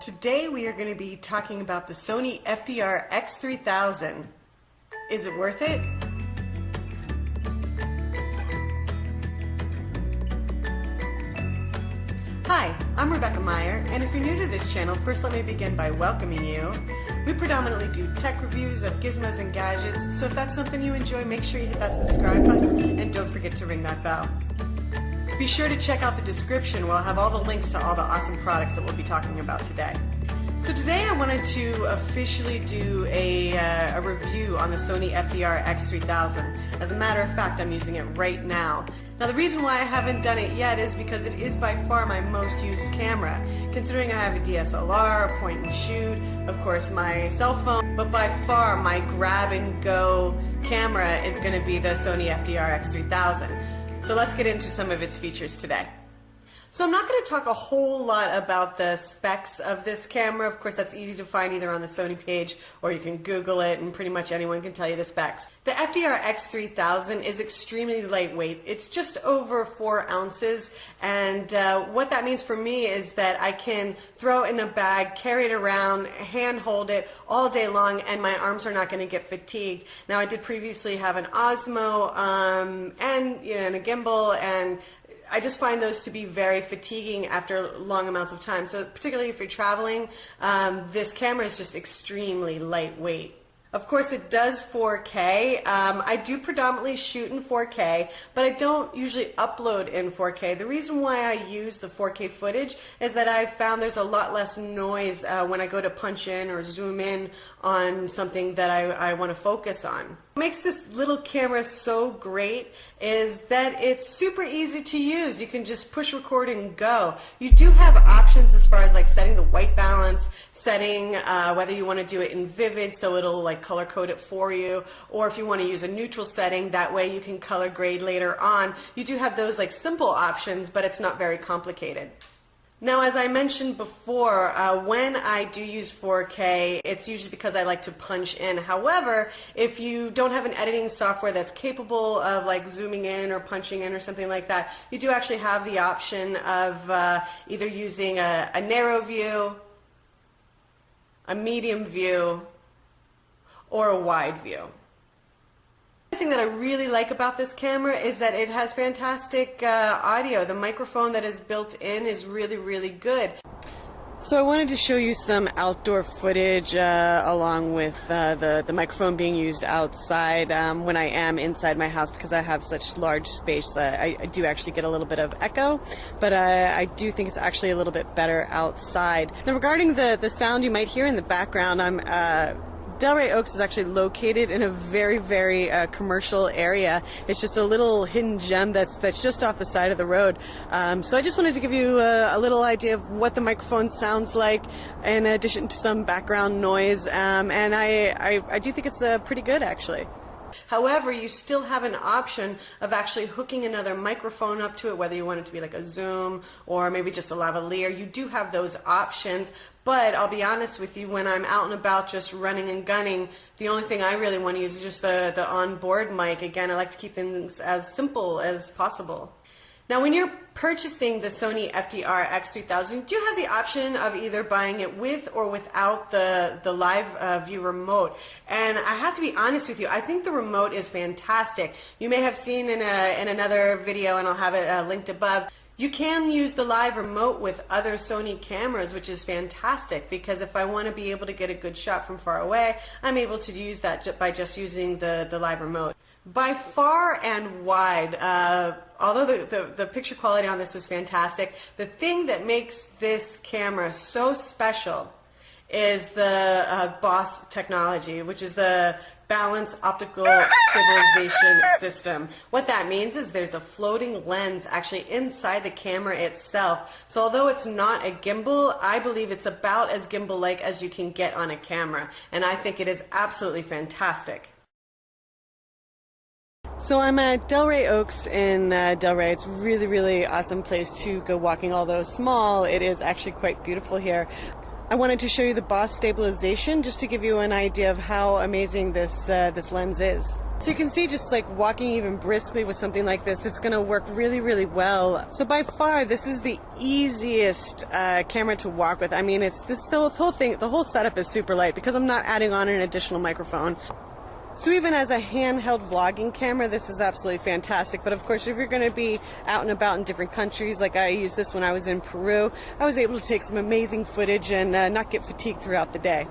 Today we are going to be talking about the Sony FDR X3000. Is it worth it? Hi, I'm Rebecca Meyer, and if you're new to this channel, first let me begin by welcoming you. We predominantly do tech reviews of gizmos and gadgets, so if that's something you enjoy, make sure you hit that subscribe button, and don't forget to ring that bell. Be sure to check out the description where I'll have all the links to all the awesome products that we'll be talking about today. So today I wanted to officially do a, uh, a, review on the Sony FDR X3000. As a matter of fact, I'm using it right now. Now the reason why I haven't done it yet is because it is by far my most used camera. Considering I have a DSLR, a point and shoot, of course my cell phone, but by far my grab and go camera is going to be the Sony FDR X3000. So let's get into some of its features today. So I'm not going to talk a whole lot about the specs of this camera. Of course, that's easy to find either on the Sony page or you can Google it and pretty much anyone can tell you the specs. The FDR X3000 is extremely lightweight. It's just over four ounces and uh, what that means for me is that I can throw it in a bag, carry it around, hand hold it all day long and my arms are not going to get fatigued. Now I did previously have an Osmo um, and, you know, and a gimbal and I just find those to be very fatiguing after long amounts of time. So particularly if you're traveling, um, this camera is just extremely lightweight. Of course, it does 4K. Um, I do predominantly shoot in 4K, but I don't usually upload in 4K. The reason why I use the 4K footage is that I've found there's a lot less noise uh, when I go to punch in or zoom in on something that I, I want to focus on. Makes this little camera so great is that it's super easy to use. You can just push record and go. You do have options as far as like setting the white balance, setting uh, whether you want to do it in vivid so it'll like color code it for you, or if you want to use a neutral setting, that way you can color grade later on. You do have those like simple options, but it's not very complicated. Now, as I mentioned before, uh, when I do use 4K, it's usually because I like to punch in. However, if you don't have an editing software that's capable of like zooming in or punching in or something like that, you do actually have the option of uh, either using a, a narrow view, a medium view, or a wide view thing that I really like about this camera is that it has fantastic uh, audio. The microphone that is built in is really, really good. So I wanted to show you some outdoor footage uh, along with uh, the, the microphone being used outside um, when I am inside my house because I have such large space. Uh, I, I, do actually get a little bit of echo, but uh, I do think it's actually a little bit better outside. Now regarding the, the sound you might hear in the background, I'm uh, Delray Oaks is actually located in a very, very uh, commercial area. It's just a little hidden gem that's that's just off the side of the road. Um, so I just wanted to give you a, a, little idea of what the microphone sounds like, in addition to some background noise. Um, and I, I, I do think it's uh, pretty good, actually. However, you still have an option of actually hooking another microphone up to it, whether you want it to be like a Zoom or maybe just a lavalier. You do have those options, but I'll be honest with you, when I'm out and about just running and gunning, the only thing I really want to use is just the, the onboard mic. Again, I like to keep things as simple as possible. Now, when you're purchasing the Sony FDR X3000, you have the option of either buying it with or without the, the live uh, view remote. And I have to be honest with you, I think the remote is fantastic. You may have seen in, a, in another video, and I'll have it uh, linked above, you can use the live remote with other Sony cameras, which is fantastic because if I want to be able to get a good shot from far away, I'm able to use that by just using the, the live remote. By far and wide, uh, although the, the, the, picture quality on this is fantastic, the thing that makes this camera so special is the uh, BOS technology, which is the Balance Optical Stabilization System. What that means is there's a floating lens actually inside the camera itself. So although it's not a gimbal, I believe it's about as gimbal-like as you can get on a camera. And I think it is absolutely fantastic. So I'm at Delray Oaks in uh, Delray. It's really, really awesome place to go walking. Although small, it is actually quite beautiful here. I wanted to show you the BOS stabilization just to give you an idea of how amazing this uh, this lens is. So you can see just like walking even briskly with something like this, it's going to work really, really well. So by far, this is the easiest uh, camera to walk with. I mean, it's this the whole thing, the whole setup is super light because I'm not adding on an additional microphone. So even as a handheld vlogging camera, this is absolutely fantastic. But of course, if you're going to be out and about in different countries, like I used this when I was in Peru, I was able to take some amazing footage and uh, not get fatigued throughout the day.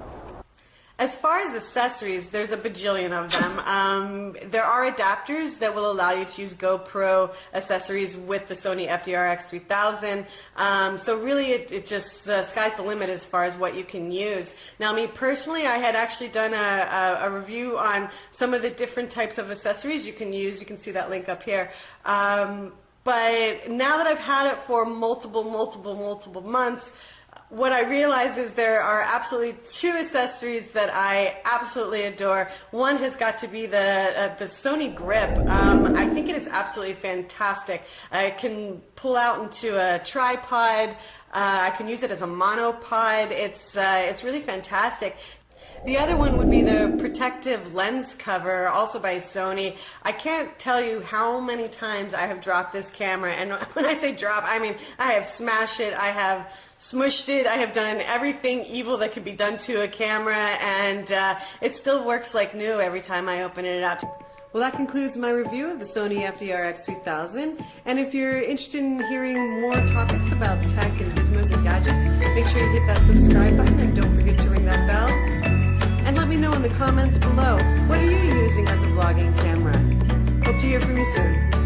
As far as accessories, there's a bajillion of them. Um, there are adapters that will allow you to use GoPro accessories with the Sony FDR-X 3000. Um, so really, it, it just uh, sky's the limit as far as what you can use. Now, me personally, I had actually done a, a, a review on some of the different types of accessories you can use. You can see that link up here. Um, but now that I've had it for multiple, multiple, multiple months, what I realize is there are absolutely two accessories that I absolutely adore. One has got to be the uh, the Sony Grip. Um, I think it is absolutely fantastic. I can pull out into a tripod. Uh, I can use it as a monopod. It's uh, it's really fantastic. The other one would be the protective lens cover, also by Sony. I can't tell you how many times I have dropped this camera, and when I say drop, I mean I have smashed it, I have smushed it, I have done everything evil that could be done to a camera, and uh, it still works like new every time I open it up. Well, that concludes my review of the Sony FDR-X 3000. And if you're interested in hearing more topics about tech and gizmos and gadgets, make sure you hit that subscribe button and don't forget to the comments below, what are you using as a vlogging camera? Hope to hear from you soon.